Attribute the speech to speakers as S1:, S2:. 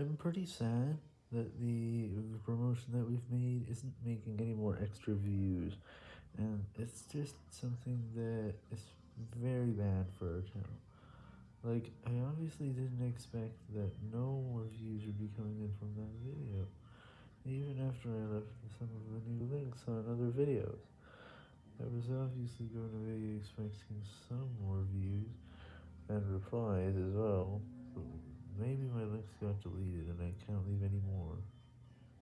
S1: I'm pretty sad that the promotion that we've made isn't making any more extra views, and it's just something that is very bad for our channel. Like, I obviously didn't expect that no more views would be coming in from that video, even after I left some of the new links on other videos. I was obviously going to be expecting some more views, and replies as well. My links got deleted